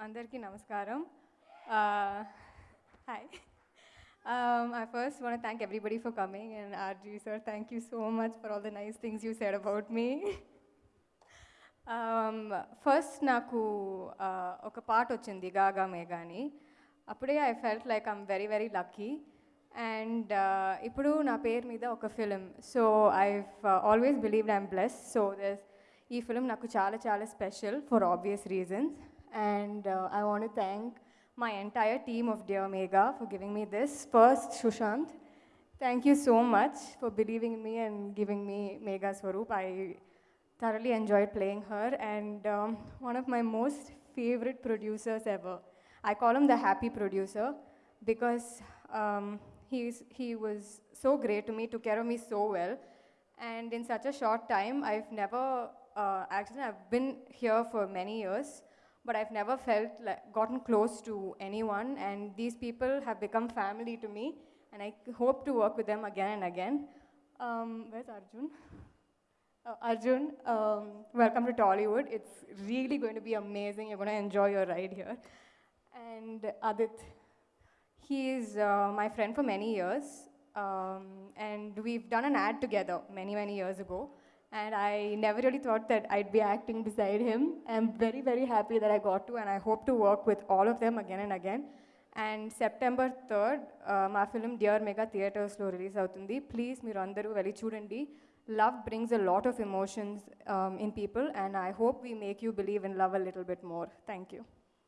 అందరికీ నమస్కారం hi Um, I first want to thank everybody for coming, and RG sir, thank you so much for all the nice things you said about me. um, first నాకు uh, ఒక పాట వచ్చింది గాగా మేఘా అని అప్పుడే I felt like I'm very very lucky and ఇప్పుడు నా పేరు మీద ఒక film so I always believed I'm bless so thus ఈ ఫిలిం నాకు చాలా చాలా special for obvious reasons and uh, I want to thank my entire team of Dear Megha for giving me this. First, Sushanth, thank you so much for believing in me and giving me Megha Swaroop. I thoroughly enjoyed playing her and um, one of my most favorite producers ever. I call him the happy producer because um, he's, he was so great to me, took care of me so well. And in such a short time, I've never, uh, actually I've been here for many years, but I've never felt like gotten close to anyone, and these people have become family to me, and I hope to work with them again and again. Um, where's Arjun? Uh, Arjun, um, welcome to Tollywood. It's really going to be amazing. You're going to enjoy your ride here. And Adith, he is uh, my friend for many years, um, and we've done an ad together many, many years ago. And I never really thought that I'd be acting beside him. I'm very, very happy that I got to, and I hope to work with all of them again and again. And September 3rd, my uh, film Dear Megha Theatre slow release out in the. Please, Mirandaru, very chudandi. Love brings a lot of emotions um, in people, and I hope we make you believe in love a little bit more. Thank you.